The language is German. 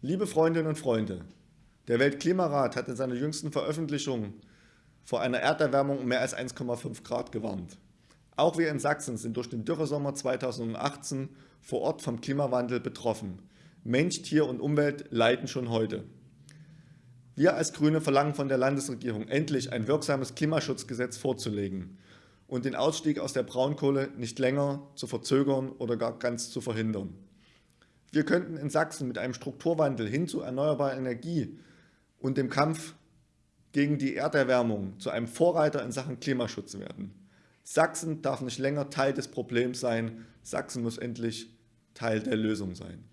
Liebe Freundinnen und Freunde, der Weltklimarat hat in seiner jüngsten Veröffentlichung vor einer Erderwärmung um mehr als 1,5 Grad gewarnt. Auch wir in Sachsen sind durch den Dürresommer 2018 vor Ort vom Klimawandel betroffen. Mensch, Tier und Umwelt leiden schon heute. Wir als Grüne verlangen von der Landesregierung endlich ein wirksames Klimaschutzgesetz vorzulegen und den Ausstieg aus der Braunkohle nicht länger zu verzögern oder gar ganz zu verhindern. Wir könnten in Sachsen mit einem Strukturwandel hin zu erneuerbarer Energie und dem Kampf gegen die Erderwärmung zu einem Vorreiter in Sachen Klimaschutz werden. Sachsen darf nicht länger Teil des Problems sein, Sachsen muss endlich Teil der Lösung sein.